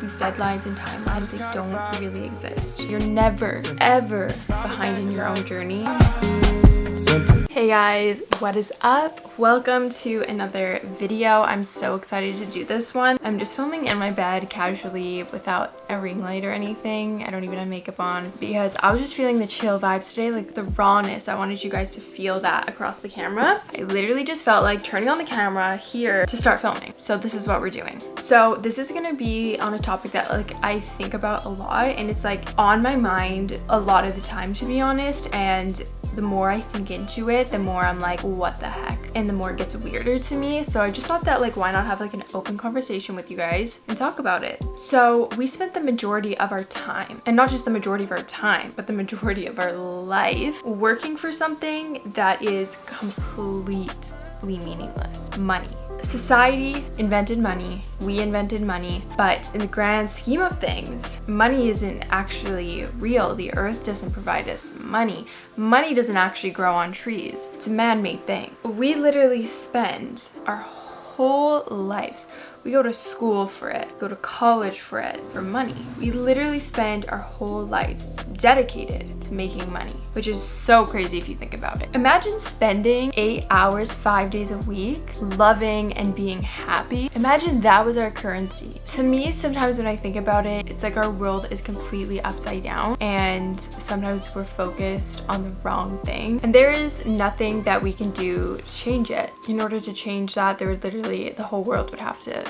These deadlines and timelines, they don't really exist. You're never, ever behind in your own journey. Hey guys, what is up? Welcome to another video. I'm so excited to do this one. I'm just filming in my bed casually without a ring light or anything. I don't even have makeup on because I was just feeling the chill vibes today, like the rawness. I wanted you guys to feel that across the camera. I literally just felt like turning on the camera here to start filming. So this is what we're doing. So this is gonna be on a topic that like I think about a lot and it's like on my mind a lot of the time to be honest and the more I think into it, the more I'm like, what the heck? And the more it gets weirder to me. So I just thought that like, why not have like an open conversation with you guys and talk about it? So we spent the majority of our time, and not just the majority of our time, but the majority of our life working for something that is completely meaningless. Money. Society invented money, we invented money, but in the grand scheme of things, money isn't actually real. The earth doesn't provide us money. Money doesn't actually grow on trees. It's a man-made thing. We literally spend our whole lives. We go to school for it, go to college for it, for money. We literally spend our whole lives dedicated to making money, which is so crazy if you think about it. Imagine spending eight hours, five days a week, loving and being happy. Imagine that was our currency. To me, sometimes when I think about it, it's like our world is completely upside down and sometimes we're focused on the wrong thing. And there is nothing that we can do to change it. In order to change that, there would literally the whole world would have to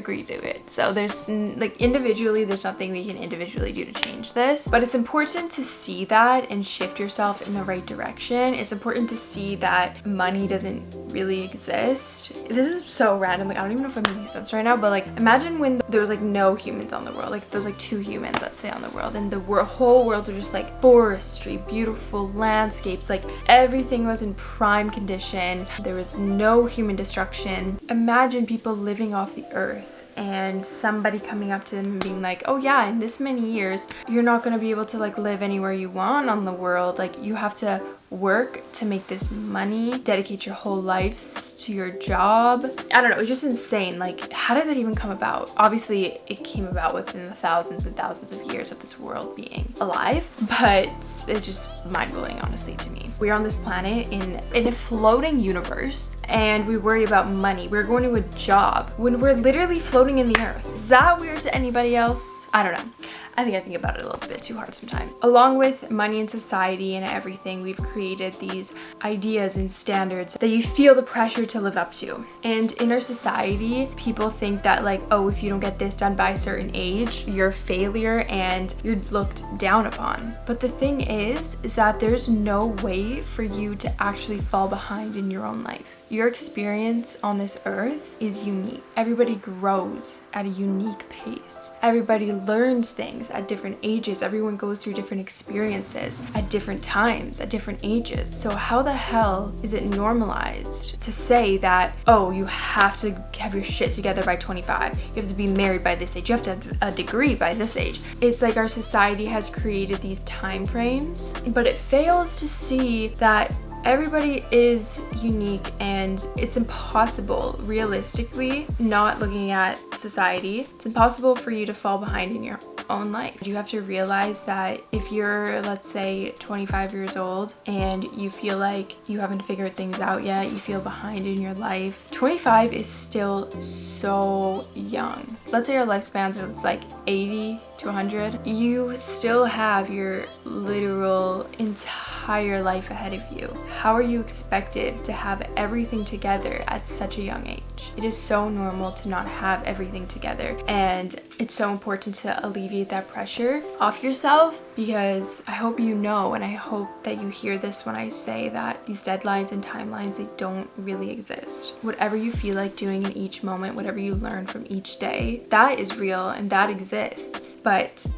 agree to it. So there's like individually, there's nothing we can individually do to change this, but it's important to see that and shift yourself in the right direction. It's important to see that money doesn't really exist. This is so random. Like, I don't even know if I'm making sense right now, but like, imagine when there was like no humans on the world. Like if there's like two humans, let's say on the world and the world, whole world was just like forestry, beautiful landscapes, like everything was in prime condition. There was no human destruction. Imagine people living off the earth and somebody coming up to them and being like, oh yeah, in this many years, you're not going to be able to like live anywhere you want on the world. Like you have to work to make this money, dedicate your whole lives to your job. I don't know, it's just insane. Like, how did that even come about? Obviously, it came about within the thousands and thousands of years of this world being alive, but it's just mind-blowing, honestly, to me. We're on this planet in, in a floating universe and we worry about money. We're going to a job when we're literally floating in the earth. Is that weird to anybody else? I don't know. I think I think about it a little bit too hard sometimes. Along with money and society and everything, we've created these ideas and standards that you feel the pressure to live up to. And in our society, people think that like, oh, if you don't get this done by a certain age, you're a failure and you're looked down upon. But the thing is, is that there's no way for you to actually fall behind in your own life. Your experience on this earth is unique. Everybody grows at a unique pace. Everybody learns things at different ages. Everyone goes through different experiences at different times, at different ages. So how the hell is it normalized to say that, oh, you have to have your shit together by 25. You have to be married by this age. You have to have a degree by this age. It's like our society has created these time frames, but it fails to see that everybody is unique and it's impossible realistically not looking at society it's impossible for you to fall behind in your own life. You have to realize that if you're let's say 25 years old and you feel like you haven't figured things out yet you feel behind in your life 25 is still so young. Let's say your lifespan is like 80 to 100 you still have your literal entire life ahead of you. How are you expected to have everything together at such a young age? It is so normal to not have everything together and it's so important to alleviate that pressure off yourself because I hope you know and I hope that you hear this when I say that these deadlines and timelines, they don't really exist. Whatever you feel like doing in each moment, whatever you learn from each day, that is real and that exists. But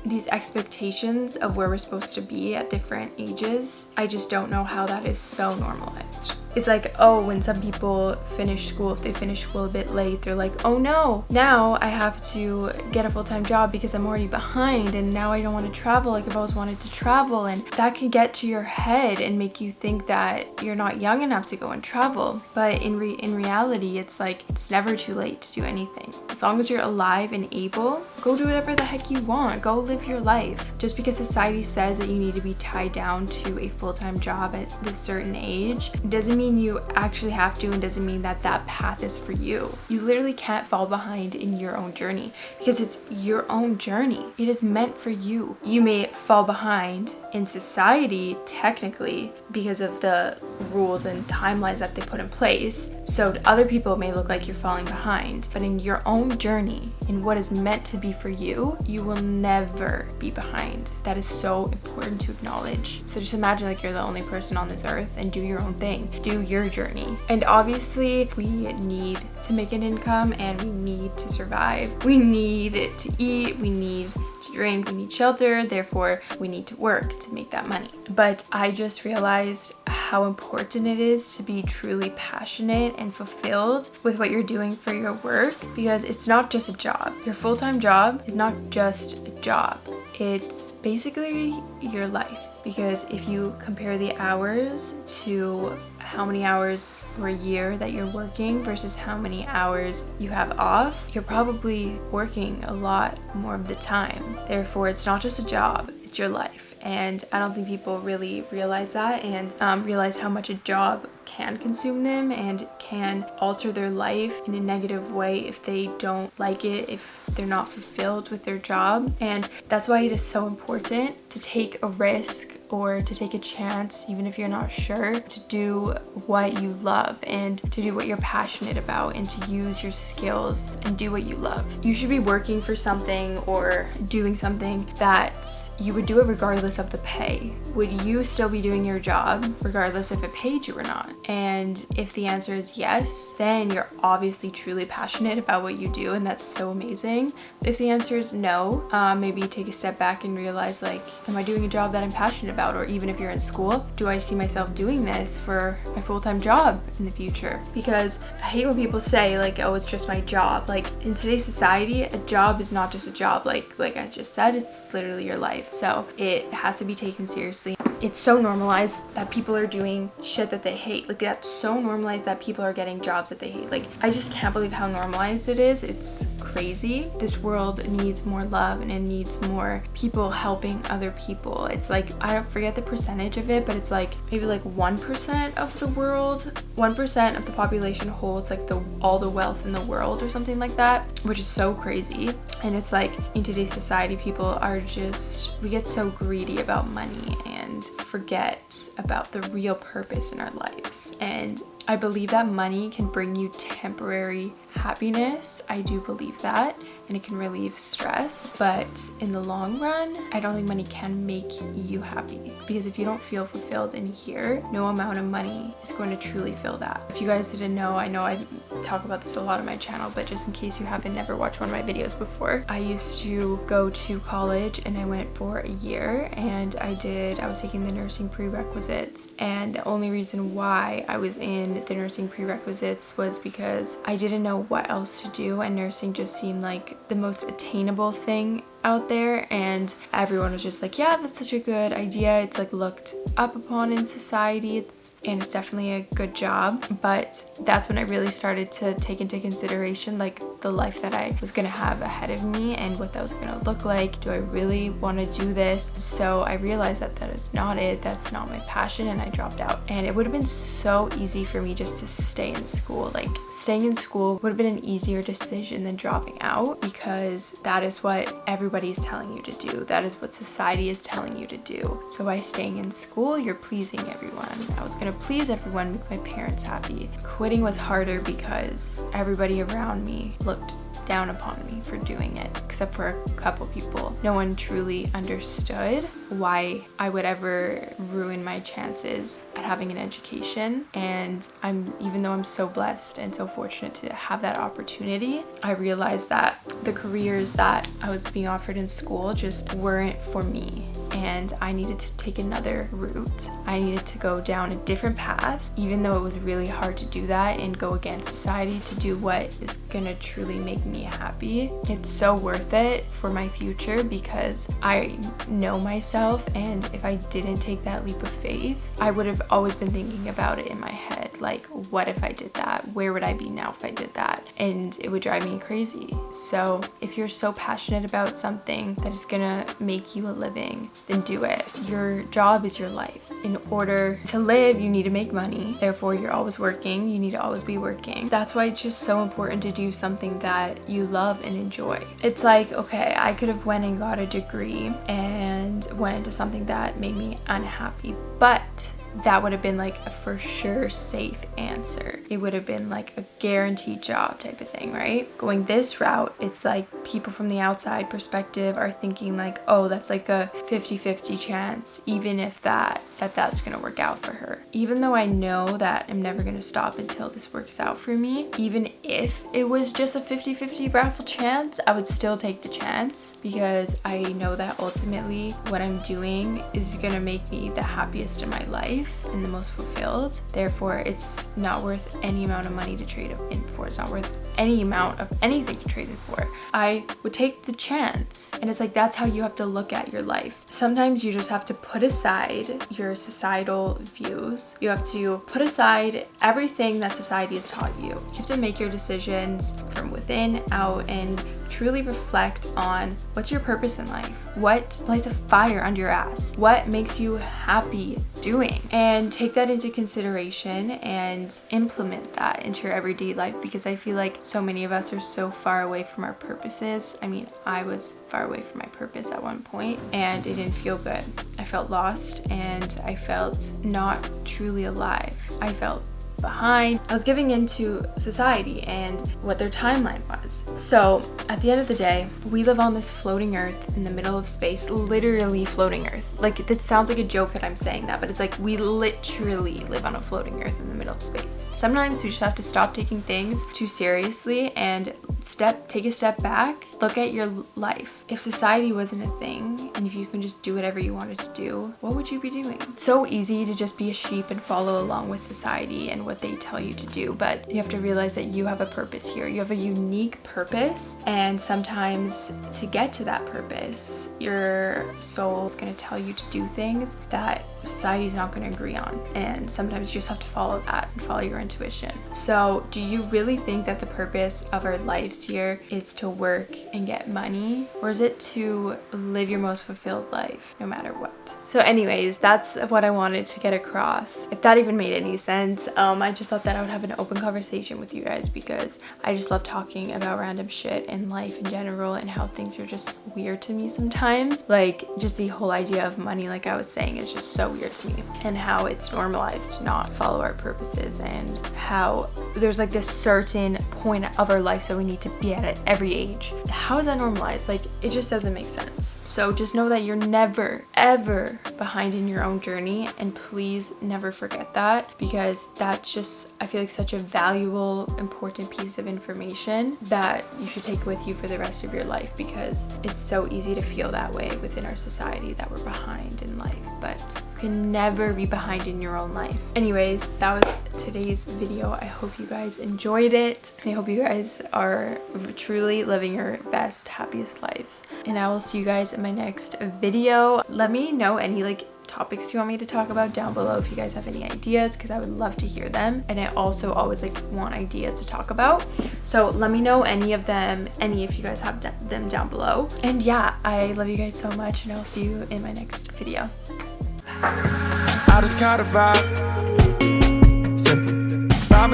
these expectations of where we're supposed to be at different ages, I just don't know how that is so normalized. It's like, oh, when some people finish school, if they finish school a bit late, they're like, oh no, now I have to get a full-time job because I'm already behind and now I don't want to travel like I've always wanted to travel. And that can get to your head and make you think that you're not young enough to go and travel. But in, re in reality, it's like, it's never too late to do anything. As long as you're alive and able, go do whatever the heck you want. Go live your life. Just because society says that you need to be tied down to a full-time job at this certain age doesn't mean you actually have to and doesn't mean that that path is for you. You literally can't fall behind in your own journey because it's your own journey. It is meant for you. You may fall behind in society technically because of the rules and timelines that they put in place. So other people may look like you're falling behind, but in your own journey, in what is meant to be for you, you will never be behind. That is so important to acknowledge. So just imagine like you're the only person on this earth and do your own thing. Do your journey. And obviously we need to make an income and we need to survive. We need to eat, we need drink, we need shelter, therefore we need to work to make that money. But I just realized how important it is to be truly passionate and fulfilled with what you're doing for your work because it's not just a job. Your full-time job is not just a job. It's basically your life because if you compare the hours to how many hours per year that you're working versus how many hours you have off, you're probably working a lot more of the time. Therefore, it's not just a job, it's your life. And I don't think people really realize that and um, realize how much a job can consume them and can alter their life in a negative way if they don't like it, if they're not fulfilled with their job. And that's why it is so important to take a risk or to take a chance, even if you're not sure, to do what you love and to do what you're passionate about and to use your skills and do what you love. You should be working for something or doing something that you would do it regardless of the pay. Would you still be doing your job regardless if it paid you or not? And if the answer is yes, then you're obviously truly passionate about what you do and that's so amazing. But if the answer is no, uh, maybe take a step back and realize like, am I doing a job that I'm passionate about? About or even if you're in school do I see myself doing this for my full-time job in the future? Because I hate when people say like oh it's just my job. Like in today's society a job is not just a job. Like like I just said it's literally your life. So it has to be taken seriously it's so normalized that people are doing shit that they hate. Like that's so normalized that people are getting jobs that they hate. Like I just can't believe how normalized it is. It's crazy. This world needs more love and it needs more people helping other people. It's like I don't forget the percentage of it but it's like maybe like 1% of the world 1% of the population holds like the all the wealth in the world or something like that which is so crazy. And it's like in today's society people are just we get so greedy about money and forget about the real purpose in our lives. And I believe that money can bring you temporary happiness. I do believe that and it can relieve stress. But in the long run, I don't think money can make you happy because if you don't feel fulfilled in here, no amount of money is going to truly fill that. If you guys didn't know, I know I talk about this a lot on my channel, but just in case you haven't never watched one of my videos before, I used to go to college and I went for a year and I did, I was taking the nursing prerequisites and the only reason why I was in the nursing prerequisites was because I didn't know what else to do. And nursing just seemed like the most attainable thing out there and everyone was just like yeah that's such a good idea. It's like looked up upon in society. It's and it's definitely a good job but that's when I really started to take into consideration like the life that I was gonna have ahead of me and what that was gonna look like. Do I really want to do this? So I realized that that is not it. That's not my passion and I dropped out. And it would have been so easy for me just to stay in school. Like staying in school would have been an easier decision than dropping out because that is what everyone everybody is telling you to do. That is what society is telling you to do. So by staying in school, you're pleasing everyone. I was gonna please everyone, make my parents happy. Quitting was harder because everybody around me looked down upon me for doing it, except for a couple people. No one truly understood why I would ever ruin my chances at having an education. And I'm, even though I'm so blessed and so fortunate to have that opportunity, I realized that the careers that I was being offered in school just weren't for me and I needed to take another route. I needed to go down a different path, even though it was really hard to do that and go against society to do what is gonna truly make me happy. It's so worth it for my future because I know myself, and if I didn't take that leap of faith, I would have always been thinking about it in my head like, what if I did that? Where would I be now if I did that? And it would drive me crazy. So, if you're so passionate about something that is gonna make you a living, then do it. Your job is your life. In order to live, you need to make money. Therefore, you're always working. You need to always be working. That's why it's just so important to do something that you love and enjoy. It's like, okay, I could have went and got a degree and went into something that made me unhappy, but that would have been like a for sure safe answer. It would have been like a guaranteed job type of thing, right? Going this route, it's like people from the outside perspective are thinking like, oh, that's like a 50-50 chance, even if that, that that's gonna work out for her. Even though I know that I'm never gonna stop until this works out for me, even if it was just a 50-50 raffle chance, I would still take the chance because I know that ultimately what I'm doing is gonna make me the happiest in my life life and the most fulfilled. Therefore, it's not worth any amount of money to trade in for. It's not worth any amount of anything you traded for. I would take the chance. And it's like that's how you have to look at your life. Sometimes you just have to put aside your societal views. You have to put aside everything that society has taught you. You have to make your decisions from within out and truly reflect on what's your purpose in life? What lights a fire under your ass? What makes you happy doing? And take that into consideration and implement that into your everyday life because I feel like so many of us are so far away from our purposes. I mean, I was far away from my purpose at one point and it didn't feel good. I felt lost and I felt not truly alive. I felt behind. I was giving into society and what their timeline was. So at the end of the day, we live on this floating earth in the middle of space, literally floating earth. Like it sounds like a joke that I'm saying that, but it's like we literally live on a floating earth in the space. Sometimes we just have to stop taking things too seriously and step take a step back look at your life. If society wasn't a thing and if you can just do whatever you wanted to do what would you be doing? So easy to just be a sheep and follow along with society and what they tell you to do but you have to realize that you have a purpose here. You have a unique purpose and sometimes to get to that purpose your soul is going to tell you to do things that society is not going to agree on and sometimes you just have to follow that and follow your intuition. So do you really think that the purpose of our lives here is to work and get money or is it to live your most fulfilled life no matter what? So anyways that's what i wanted to get across. If that even made any sense um i just thought that i would have an open conversation with you guys because i just love talking about random shit in life in general and how things are just weird to me sometimes. Like just the whole idea of money like i was saying is just so weird to me and how it's normalized to not follow our purposes and how there's like this certain point of our life that we need to be at at every age. How is that normalized? Like it just doesn't make sense. So just know that you're never ever behind in your own journey and please never forget that because that's just I feel like such a valuable important piece of information that you should take with you for the rest of your life because it's so easy to feel that way within our society that we're behind in life but you can never be behind in your own life. Anyways, that was today's video. I hope you guys enjoyed it. And I hope you guys are truly living your best, happiest life. And I will see you guys in my next video. Let me know any like topics you want me to talk about down below if you guys have any ideas because I would love to hear them. And I also always like want ideas to talk about. So let me know any of them any if you guys have them down below. And yeah I love you guys so much and I'll see you in my next video.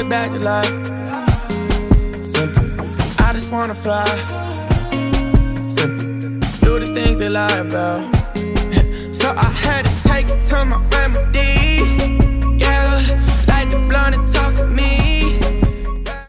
I just wanna fly. Simple. Do the things they lie about. so I had to take it to my